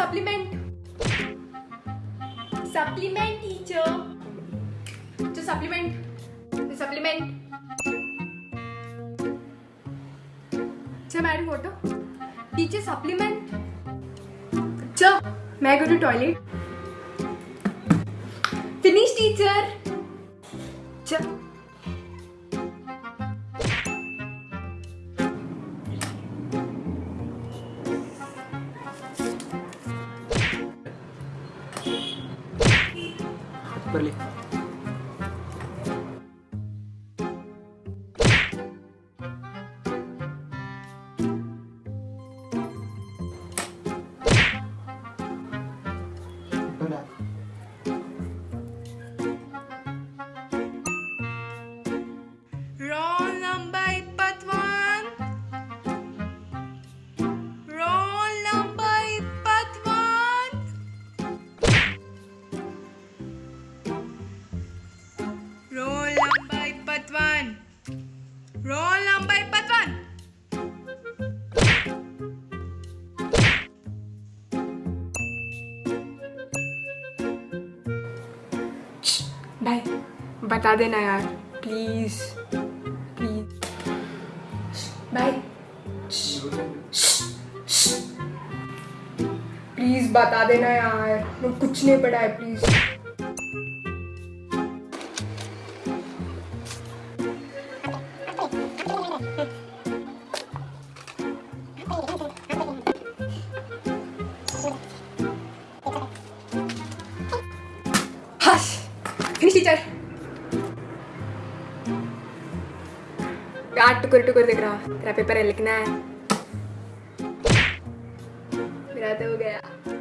Supplement. Supplement teacher. The supplement. The supplement. Sir, मैं photo. Teacher supplement. Sir, मैं go to toilet. Finish teacher. Sir. ऊपर ले Roll number ippatwan. भाई बता देना यार प्लीज़ प्लीज़ भाई प्लीज़ बता देना यार मैं कुछ नहीं पढ़ा है प्लीज़ फिनिश टीचर यार टुकुर टुकर देख रहा तेरा पेपर है लिखना है मेरा तो हो गया